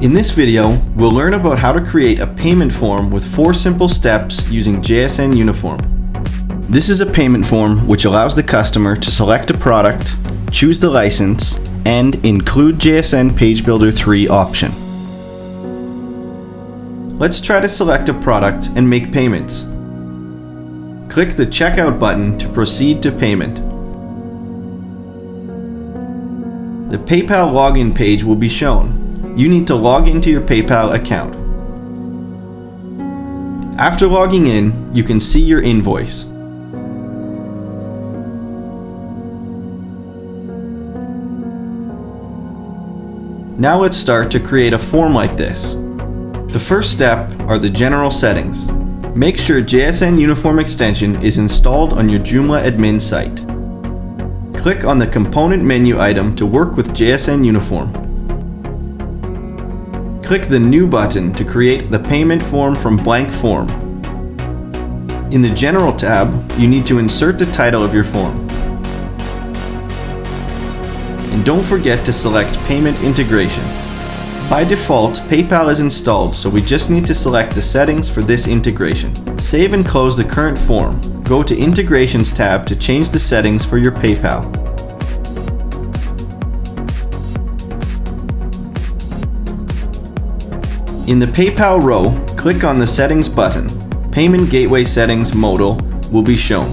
In this video, we'll learn about how to create a payment form with four simple steps using JSN Uniform. This is a payment form which allows the customer to select a product, choose the license, and include JSN Page Builder 3 option. Let's try to select a product and make payments. Click the Checkout button to proceed to payment. The PayPal login page will be shown you need to log into your PayPal account. After logging in, you can see your invoice. Now let's start to create a form like this. The first step are the general settings. Make sure JSN Uniform extension is installed on your Joomla admin site. Click on the component menu item to work with JSN Uniform. Click the New button to create the payment form from blank form. In the General tab, you need to insert the title of your form. And don't forget to select Payment Integration. By default, PayPal is installed, so we just need to select the settings for this integration. Save and close the current form. Go to Integrations tab to change the settings for your PayPal. In the PayPal row, click on the Settings button. Payment Gateway Settings modal will be shown.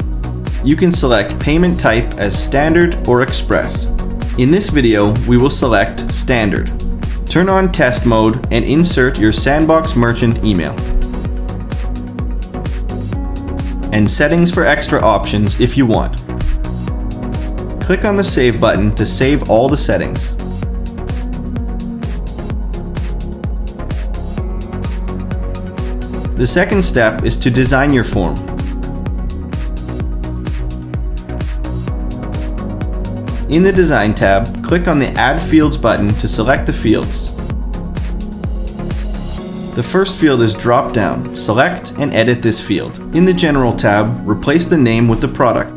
You can select payment type as Standard or Express. In this video, we will select Standard. Turn on Test Mode and insert your Sandbox Merchant email. And settings for extra options if you want. Click on the Save button to save all the settings. The second step is to design your form. In the Design tab, click on the Add Fields button to select the fields. The first field is drop down. Select and edit this field. In the General tab, replace the name with the product.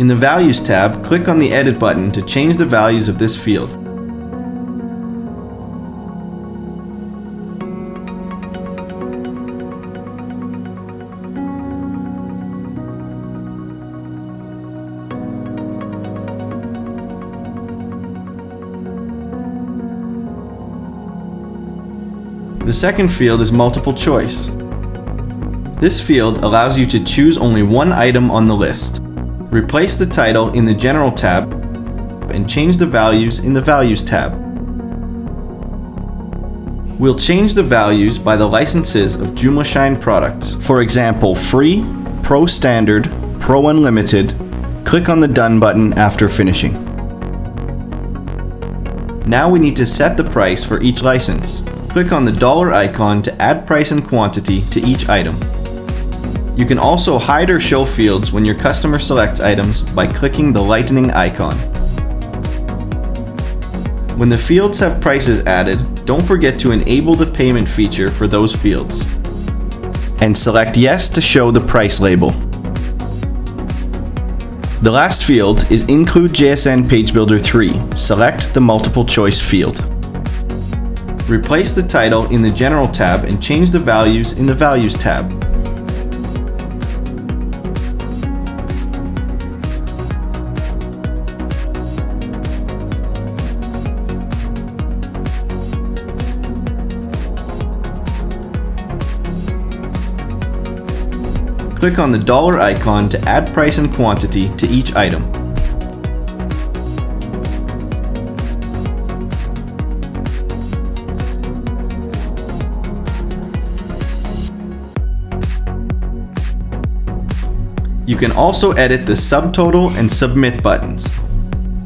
In the Values tab, click on the Edit button to change the values of this field. The second field is multiple choice. This field allows you to choose only one item on the list. Replace the title in the General tab and change the values in the Values tab. We'll change the values by the licenses of Joomla Shine products. For example, Free, Pro Standard, Pro Unlimited. Click on the Done button after finishing. Now we need to set the price for each license click on the dollar icon to add price and quantity to each item. You can also hide or show fields when your customer selects items by clicking the lightning icon. When the fields have prices added, don't forget to enable the payment feature for those fields. And select yes to show the price label. The last field is Include JSN Page Builder 3. Select the multiple choice field. Replace the title in the General tab and change the values in the Values tab. Click on the dollar icon to add price and quantity to each item. You can also edit the subtotal and submit buttons.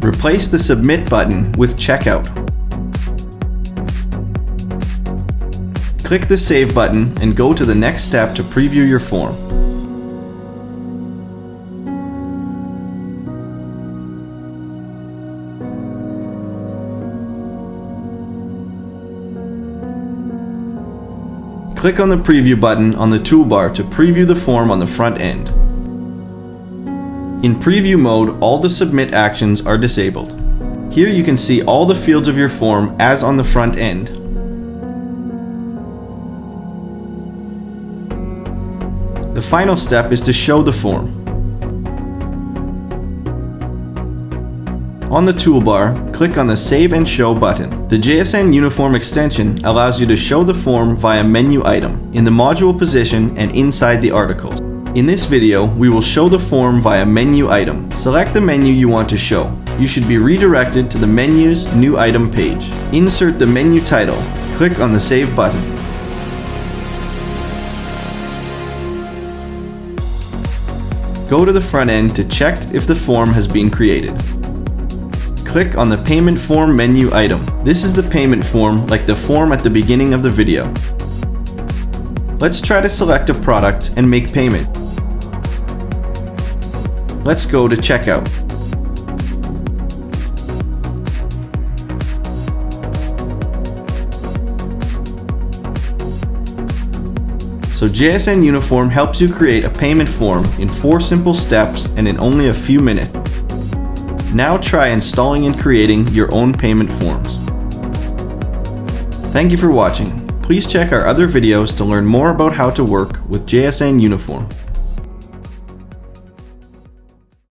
Replace the submit button with checkout. Click the save button and go to the next step to preview your form. Click on the preview button on the toolbar to preview the form on the front end. In preview mode, all the submit actions are disabled. Here you can see all the fields of your form as on the front end. The final step is to show the form. On the toolbar, click on the Save and Show button. The JSN Uniform extension allows you to show the form via menu item, in the module position and inside the articles. In this video, we will show the form via menu item. Select the menu you want to show. You should be redirected to the menu's new item page. Insert the menu title. Click on the Save button. Go to the front end to check if the form has been created click on the payment form menu item. This is the payment form like the form at the beginning of the video. Let's try to select a product and make payment. Let's go to checkout. So JSN Uniform helps you create a payment form in four simple steps and in only a few minutes. Now try installing and creating your own payment forms. Thank you for watching. Please check our other videos to learn more about how to work with JSN Uniform.